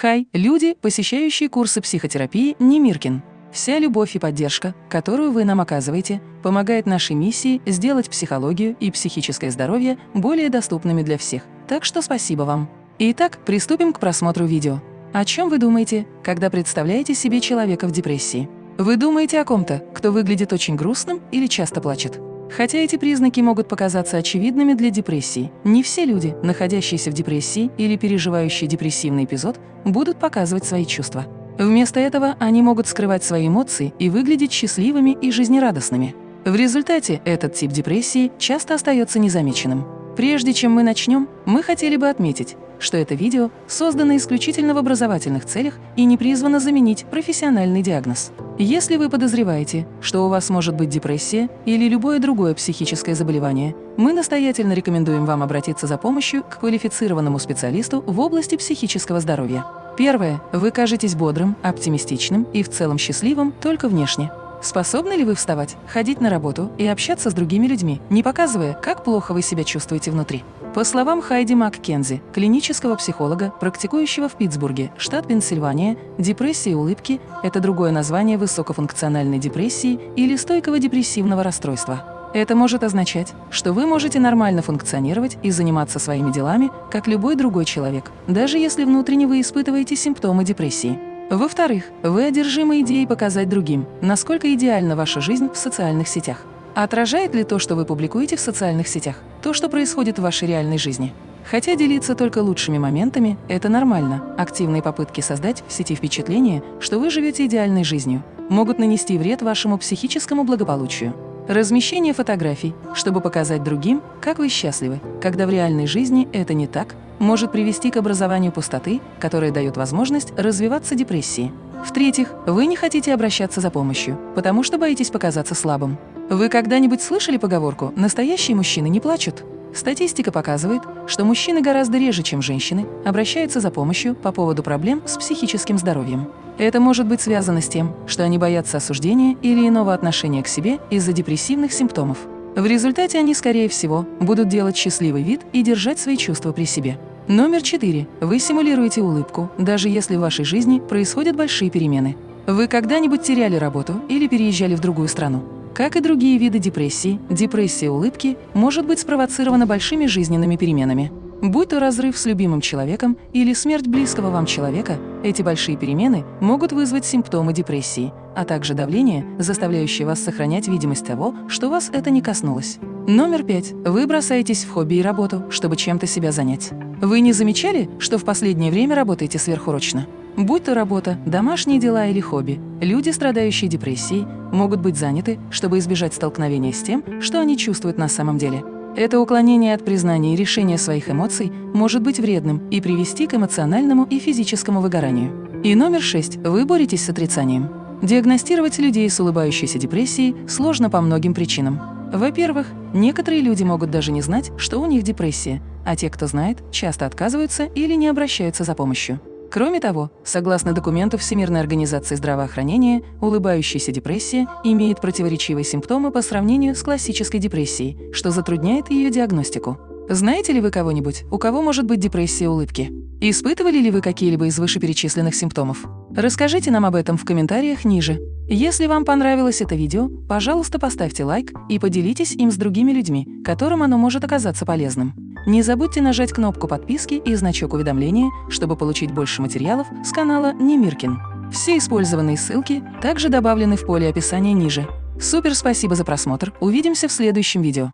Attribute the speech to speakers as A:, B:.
A: Хай, люди, посещающие курсы психотерапии Немиркин. Вся любовь и поддержка, которую вы нам оказываете, помогает нашей миссии сделать психологию и психическое здоровье более доступными для всех. Так что спасибо вам. Итак, приступим к просмотру видео. О чем вы думаете, когда представляете себе человека в депрессии? Вы думаете о ком-то, кто выглядит очень грустным или часто плачет? Хотя эти признаки могут показаться очевидными для депрессии, не все люди, находящиеся в депрессии или переживающие депрессивный эпизод, будут показывать свои чувства. Вместо этого они могут скрывать свои эмоции и выглядеть счастливыми и жизнерадостными. В результате этот тип депрессии часто остается незамеченным. Прежде чем мы начнем, мы хотели бы отметить, что это видео создано исключительно в образовательных целях и не призвано заменить профессиональный диагноз. Если вы подозреваете, что у вас может быть депрессия или любое другое психическое заболевание, мы настоятельно рекомендуем вам обратиться за помощью к квалифицированному специалисту в области психического здоровья. Первое. Вы кажетесь бодрым, оптимистичным и в целом счастливым только внешне. Способны ли вы вставать, ходить на работу и общаться с другими людьми, не показывая, как плохо вы себя чувствуете внутри? По словам Хайди Маккензи, клинического психолога, практикующего в Питтсбурге, штат Пенсильвания, депрессия улыбки – это другое название высокофункциональной депрессии или стойкого депрессивного расстройства. Это может означать, что вы можете нормально функционировать и заниматься своими делами, как любой другой человек, даже если внутренне вы испытываете симптомы депрессии. Во-вторых, вы одержимы идеей показать другим, насколько идеальна ваша жизнь в социальных сетях. Отражает ли то, что вы публикуете в социальных сетях, то, что происходит в вашей реальной жизни? Хотя делиться только лучшими моментами – это нормально, активные попытки создать в сети впечатление, что вы живете идеальной жизнью, могут нанести вред вашему психическому благополучию. Размещение фотографий, чтобы показать другим, как вы счастливы, когда в реальной жизни это не так, может привести к образованию пустоты, которая дает возможность развиваться депрессии. В-третьих, вы не хотите обращаться за помощью, потому что боитесь показаться слабым. Вы когда-нибудь слышали поговорку «настоящие мужчины не плачут»? Статистика показывает, что мужчины гораздо реже, чем женщины, обращаются за помощью по поводу проблем с психическим здоровьем. Это может быть связано с тем, что они боятся осуждения или иного отношения к себе из-за депрессивных симптомов. В результате они, скорее всего, будут делать счастливый вид и держать свои чувства при себе. Номер четыре. Вы симулируете улыбку, даже если в вашей жизни происходят большие перемены. Вы когда-нибудь теряли работу или переезжали в другую страну? Как и другие виды депрессии, депрессия улыбки может быть спровоцирована большими жизненными переменами. Будь то разрыв с любимым человеком или смерть близкого вам человека, эти большие перемены могут вызвать симптомы депрессии, а также давление, заставляющее вас сохранять видимость того, что вас это не коснулось. Номер пять. Вы бросаетесь в хобби и работу, чтобы чем-то себя занять. Вы не замечали, что в последнее время работаете сверхурочно? Будь то работа, домашние дела или хобби, люди, страдающие депрессией, могут быть заняты, чтобы избежать столкновения с тем, что они чувствуют на самом деле. Это уклонение от признания и решения своих эмоций может быть вредным и привести к эмоциональному и физическому выгоранию. И номер шесть. Вы боретесь с отрицанием. Диагностировать людей с улыбающейся депрессией сложно по многим причинам. Во-первых, некоторые люди могут даже не знать, что у них депрессия, а те, кто знает, часто отказываются или не обращаются за помощью. Кроме того, согласно документу Всемирной организации здравоохранения, улыбающаяся депрессия имеет противоречивые симптомы по сравнению с классической депрессией, что затрудняет ее диагностику. Знаете ли вы кого-нибудь, у кого может быть депрессия улыбки? Испытывали ли вы какие-либо из вышеперечисленных симптомов? Расскажите нам об этом в комментариях ниже. Если вам понравилось это видео, пожалуйста, поставьте лайк и поделитесь им с другими людьми, которым оно может оказаться полезным. Не забудьте нажать кнопку подписки и значок уведомления, чтобы получить больше материалов с канала Немиркин. Все использованные ссылки также добавлены в поле описания ниже. Супер спасибо за просмотр, увидимся в следующем видео.